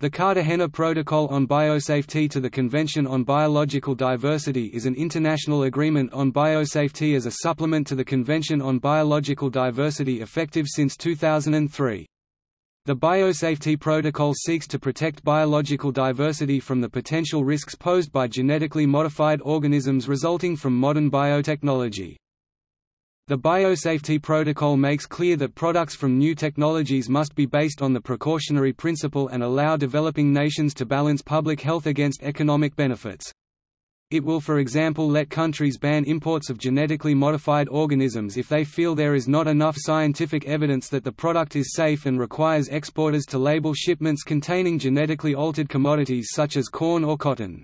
The Cartagena Protocol on Biosafety to the Convention on Biological Diversity is an international agreement on biosafety as a supplement to the Convention on Biological Diversity effective since 2003. The Biosafety Protocol seeks to protect biological diversity from the potential risks posed by genetically modified organisms resulting from modern biotechnology. The Biosafety Protocol makes clear that products from new technologies must be based on the precautionary principle and allow developing nations to balance public health against economic benefits. It will for example let countries ban imports of genetically modified organisms if they feel there is not enough scientific evidence that the product is safe and requires exporters to label shipments containing genetically altered commodities such as corn or cotton.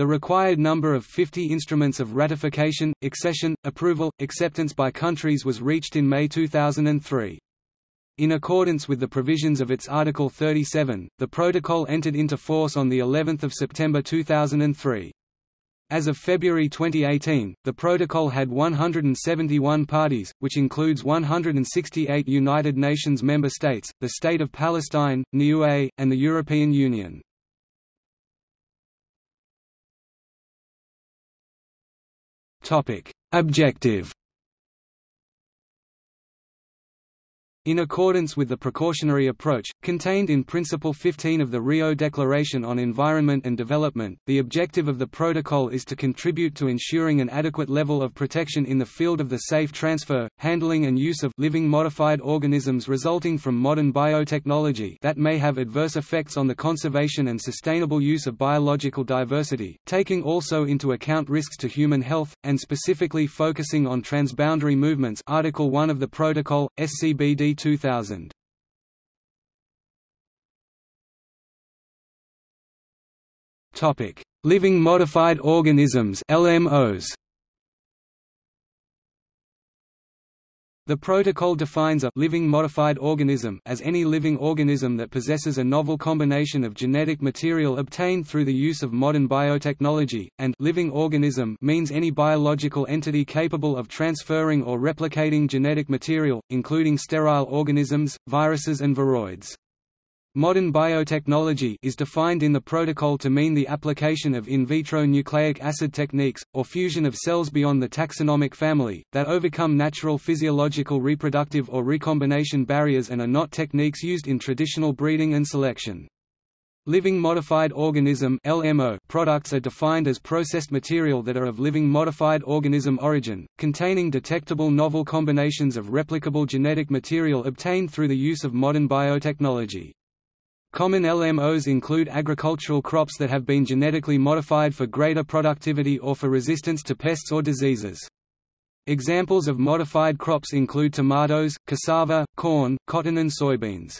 The required number of 50 instruments of ratification, accession, approval, acceptance by countries was reached in May 2003. In accordance with the provisions of its Article 37, the protocol entered into force on the 11th of September 2003. As of February 2018, the protocol had 171 parties, which includes 168 United Nations member states, the State of Palestine, Niue, and the European Union. Topic: Objective In accordance with the precautionary approach, contained in Principle 15 of the Rio Declaration on Environment and Development, the objective of the protocol is to contribute to ensuring an adequate level of protection in the field of the safe transfer, handling and use of living modified organisms resulting from modern biotechnology that may have adverse effects on the conservation and sustainable use of biological diversity, taking also into account risks to human health, and specifically focusing on transboundary movements. Article 1 of the Protocol, SCBD 2000. Living modified organisms (LMOs). The protocol defines a living modified organism as any living organism that possesses a novel combination of genetic material obtained through the use of modern biotechnology, and living organism means any biological entity capable of transferring or replicating genetic material, including sterile organisms, viruses and viroids. Modern biotechnology is defined in the protocol to mean the application of in vitro nucleic acid techniques, or fusion of cells beyond the taxonomic family, that overcome natural physiological reproductive or recombination barriers and are not techniques used in traditional breeding and selection. Living modified organism LMO products are defined as processed material that are of living modified organism origin, containing detectable novel combinations of replicable genetic material obtained through the use of modern biotechnology. Common LMOs include agricultural crops that have been genetically modified for greater productivity or for resistance to pests or diseases. Examples of modified crops include tomatoes, cassava, corn, cotton and soybeans.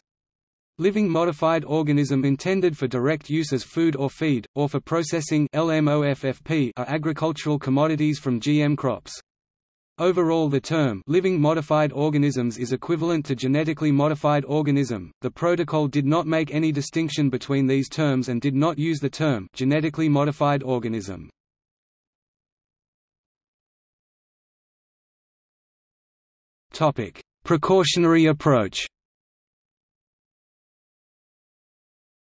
Living modified organism intended for direct use as food or feed, or for processing LMOFFP are agricultural commodities from GM crops. Overall the term living modified organisms is equivalent to genetically modified organism. The protocol did not make any distinction between these terms and did not use the term genetically modified organism. Topic: Precautionary approach.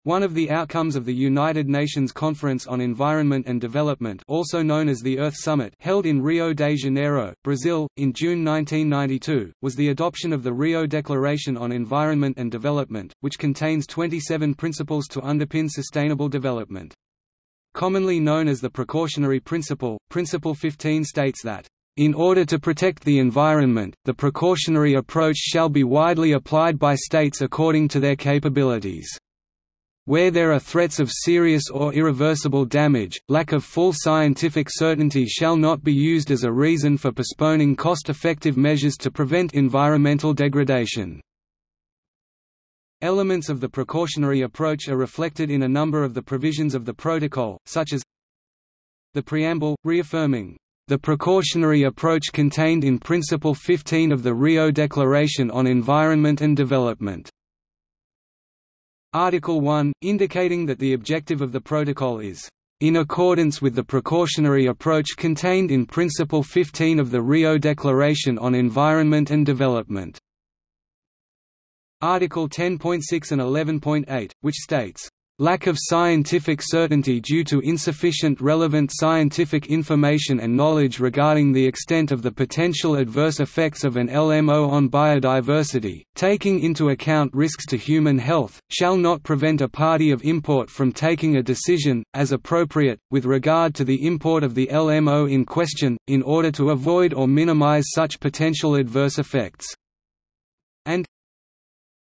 One of the outcomes of the United Nations Conference on Environment and Development also known as the Earth Summit held in Rio de Janeiro, Brazil, in June 1992, was the adoption of the Rio Declaration on Environment and Development, which contains 27 principles to underpin sustainable development. Commonly known as the precautionary principle, Principle 15 states that in order to protect the environment, the precautionary approach shall be widely applied by states according to their capabilities. Where there are threats of serious or irreversible damage, lack of full scientific certainty shall not be used as a reason for postponing cost-effective measures to prevent environmental degradation. Elements of the precautionary approach are reflected in a number of the provisions of the protocol, such as the preamble, reaffirming the precautionary approach contained in Principle 15 of the Rio Declaration on Environment and Development Article 1, indicating that the objective of the protocol is in accordance with the precautionary approach contained in Principle 15 of the Rio Declaration on Environment and Development. Article 10.6 and 11.8, which states, Lack of scientific certainty due to insufficient relevant scientific information and knowledge regarding the extent of the potential adverse effects of an LMO on biodiversity, taking into account risks to human health, shall not prevent a party of import from taking a decision, as appropriate, with regard to the import of the LMO in question, in order to avoid or minimize such potential adverse effects.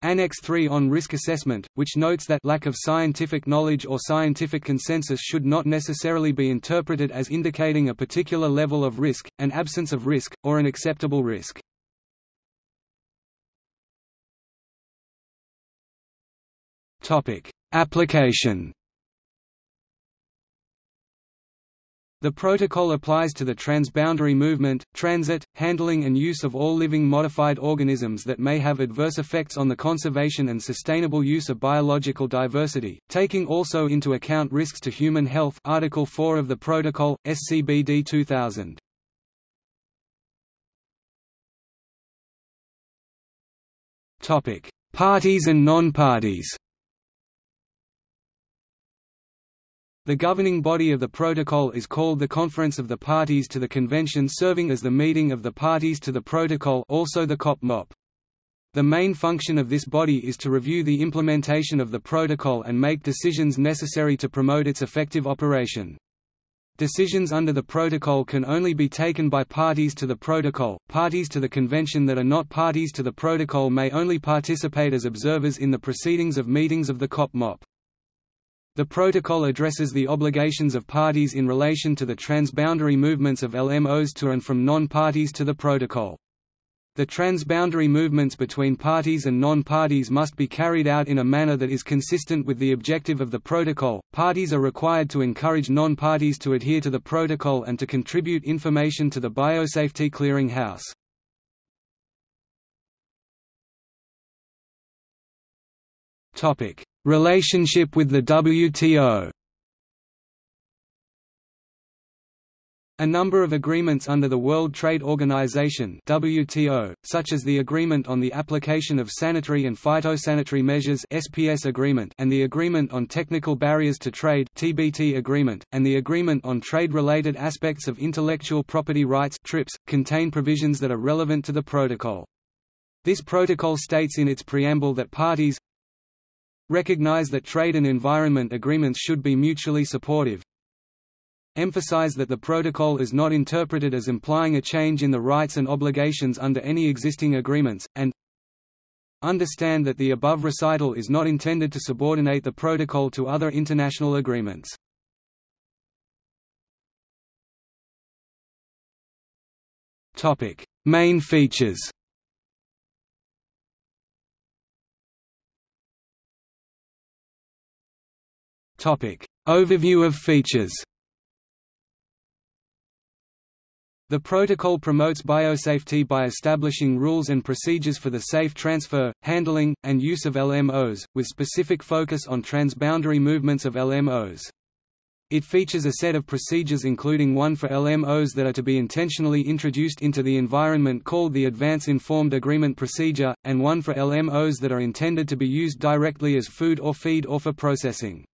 Annex 3 on risk assessment, which notes that lack of scientific knowledge or scientific consensus should not necessarily be interpreted as indicating a particular level of risk, an absence of risk, or an acceptable risk. Application The protocol applies to the transboundary movement, transit, handling and use of all living modified organisms that may have adverse effects on the conservation and sustainable use of biological diversity, taking also into account risks to human health Article 4 of the Protocol, SCBD 2000. Parties and non-parties The governing body of the protocol is called the Conference of the Parties to the Convention serving as the meeting of the parties to the protocol also the COP-MOP. The main function of this body is to review the implementation of the protocol and make decisions necessary to promote its effective operation. Decisions under the protocol can only be taken by parties to the protocol. Parties to the convention that are not parties to the protocol may only participate as observers in the proceedings of meetings of the COP-MOP. The protocol addresses the obligations of parties in relation to the transboundary movements of LMOs to and from non-parties to the protocol. The transboundary movements between parties and non-parties must be carried out in a manner that is consistent with the objective of the protocol. Parties are required to encourage non-parties to adhere to the protocol and to contribute information to the Biosafety Clearinghouse. Topic: Relationship with the WTO A number of agreements under the World Trade Organization WTO, such as the Agreement on the Application of Sanitary and Phytosanitary Measures SPS agreement and the Agreement on Technical Barriers to Trade TBT agreement, and the Agreement on Trade-Related Aspects of Intellectual Property Rights TRIPS, contain provisions that are relevant to the protocol. This protocol states in its preamble that parties Recognize that trade and environment agreements should be mutually supportive. Emphasize that the protocol is not interpreted as implying a change in the rights and obligations under any existing agreements, and Understand that the above recital is not intended to subordinate the protocol to other international agreements. Main features Overview of features The protocol promotes biosafety by establishing rules and procedures for the safe transfer, handling, and use of LMOs, with specific focus on transboundary movements of LMOs. It features a set of procedures including one for LMOs that are to be intentionally introduced into the environment called the Advance Informed Agreement Procedure, and one for LMOs that are intended to be used directly as food or feed or for processing.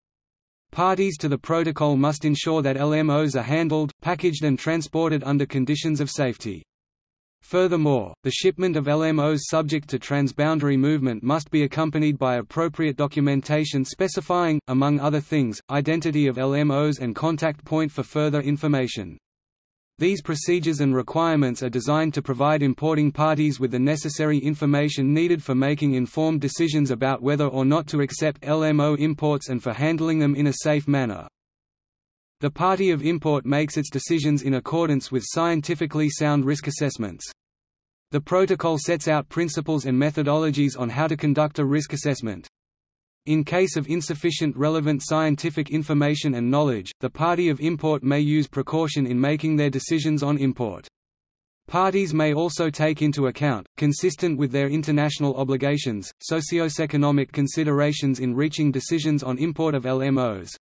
Parties to the protocol must ensure that LMOs are handled, packaged and transported under conditions of safety. Furthermore, the shipment of LMOs subject to transboundary movement must be accompanied by appropriate documentation specifying, among other things, identity of LMOs and contact point for further information. These procedures and requirements are designed to provide importing parties with the necessary information needed for making informed decisions about whether or not to accept LMO imports and for handling them in a safe manner. The party of import makes its decisions in accordance with scientifically sound risk assessments. The protocol sets out principles and methodologies on how to conduct a risk assessment. In case of insufficient relevant scientific information and knowledge, the party of import may use precaution in making their decisions on import. Parties may also take into account, consistent with their international obligations, socio-economic considerations in reaching decisions on import of LMOs.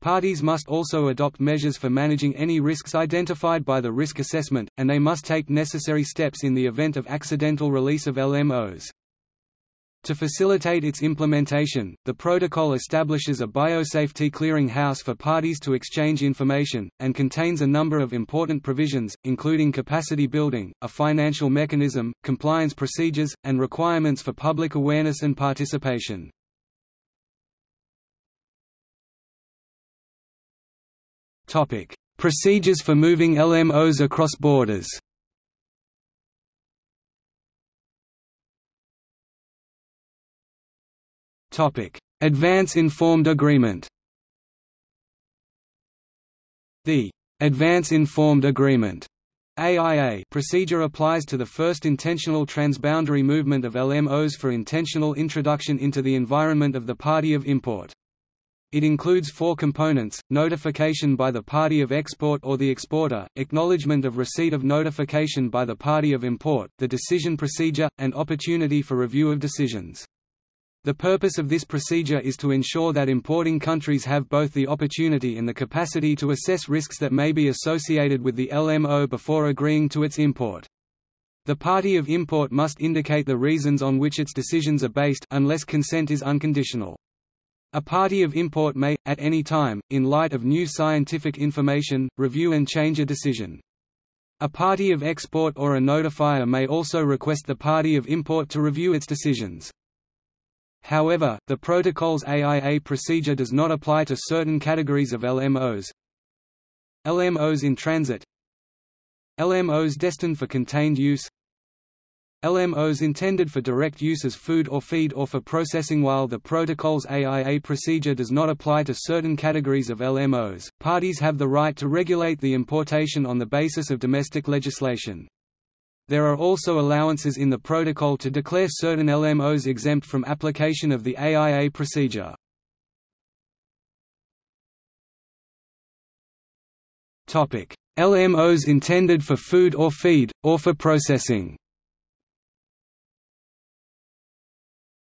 Parties must also adopt measures for managing any risks identified by the risk assessment, and they must take necessary steps in the event of accidental release of LMOs. To facilitate its implementation, the protocol establishes a biosafety clearing house for parties to exchange information, and contains a number of important provisions, including capacity building, a financial mechanism, compliance procedures, and requirements for public awareness and participation. Procedures for moving LMOs across borders Advance Informed Agreement The Advance Informed Agreement AIA procedure applies to the first intentional transboundary movement of LMOs for intentional introduction into the environment of the party of import. It includes four components, notification by the party of export or the exporter, acknowledgement of receipt of notification by the party of import, the decision procedure, and opportunity for review of decisions. The purpose of this procedure is to ensure that importing countries have both the opportunity and the capacity to assess risks that may be associated with the LMO before agreeing to its import. The party of import must indicate the reasons on which its decisions are based unless consent is unconditional. A party of import may, at any time, in light of new scientific information, review and change a decision. A party of export or a notifier may also request the party of import to review its decisions. However, the protocol's AIA procedure does not apply to certain categories of LMOs. LMOs in transit LMOs destined for contained use LMOs intended for direct use as food or feed or for processing While the protocol's AIA procedure does not apply to certain categories of LMOs, parties have the right to regulate the importation on the basis of domestic legislation. There are also allowances in the protocol to declare certain LMOs exempt from application of the AIA procedure. LMOs intended for food or feed, or for processing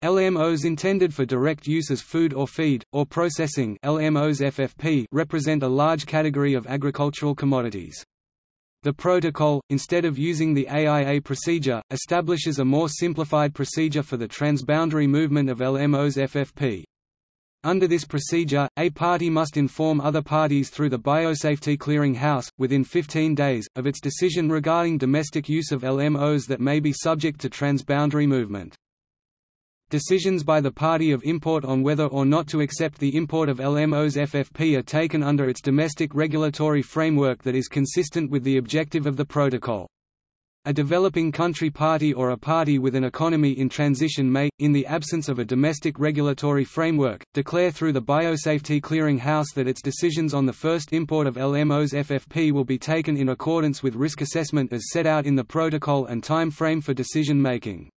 LMOs intended for direct use as food or feed, or processing LMOs FFP represent a large category of agricultural commodities. The protocol, instead of using the AIA procedure, establishes a more simplified procedure for the transboundary movement of LMOs FFP. Under this procedure, a party must inform other parties through the Biosafety Clearing House, within 15 days, of its decision regarding domestic use of LMOs that may be subject to transboundary movement. Decisions by the party of import on whether or not to accept the import of LMO's FFP are taken under its domestic regulatory framework that is consistent with the objective of the protocol. A developing country party or a party with an economy in transition may, in the absence of a domestic regulatory framework, declare through the Biosafety Clearing House that its decisions on the first import of LMO's FFP will be taken in accordance with risk assessment as set out in the protocol and time frame for decision making.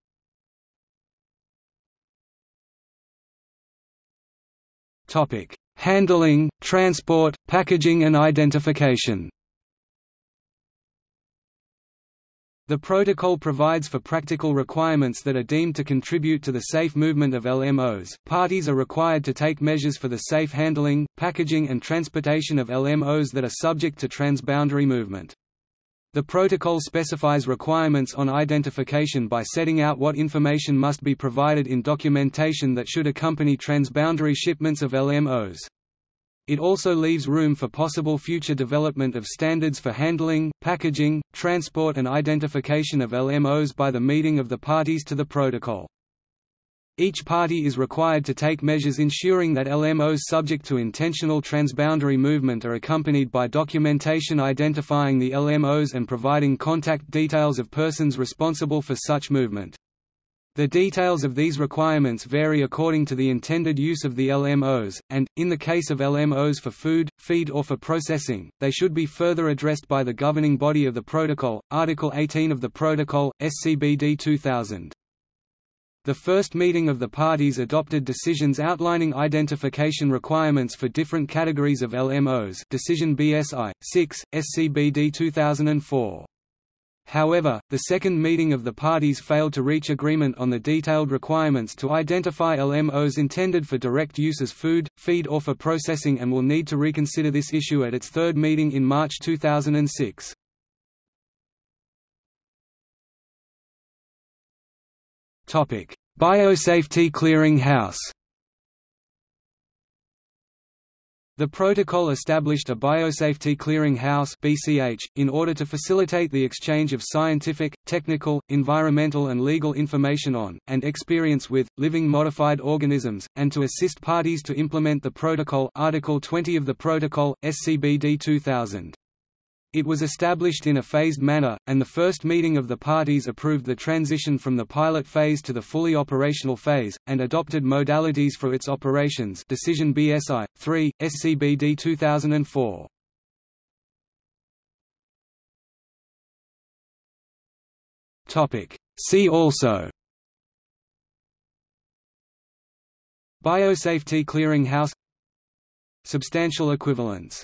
Topic: Handling, transport, packaging and identification. The protocol provides for practical requirements that are deemed to contribute to the safe movement of LMOs. Parties are required to take measures for the safe handling, packaging and transportation of LMOs that are subject to transboundary movement. The protocol specifies requirements on identification by setting out what information must be provided in documentation that should accompany transboundary shipments of LMOs. It also leaves room for possible future development of standards for handling, packaging, transport and identification of LMOs by the meeting of the parties to the protocol. Each party is required to take measures ensuring that LMOs subject to intentional transboundary movement are accompanied by documentation identifying the LMOs and providing contact details of persons responsible for such movement. The details of these requirements vary according to the intended use of the LMOs, and, in the case of LMOs for food, feed or for processing, they should be further addressed by the governing body of the Protocol, Article 18 of the Protocol, SCBD 2000. The first meeting of the parties adopted decisions outlining identification requirements for different categories of LMOs Decision BSI, 6, SCBD 2004. However, the second meeting of the parties failed to reach agreement on the detailed requirements to identify LMOs intended for direct use as food, feed or for processing and will need to reconsider this issue at its third meeting in March 2006. Biosafety Clearing House The protocol established a Biosafety Clearing House (BCH) in order to facilitate the exchange of scientific, technical, environmental and legal information on and experience with living modified organisms and to assist parties to implement the protocol Article 20 of the protocol SCBD 2000. It was established in a phased manner, and the first meeting of the parties approved the transition from the pilot phase to the fully operational phase, and adopted modalities for its operations Decision BSI, 3, SCBD 2004. See also. Biosafety Clearing House Substantial equivalence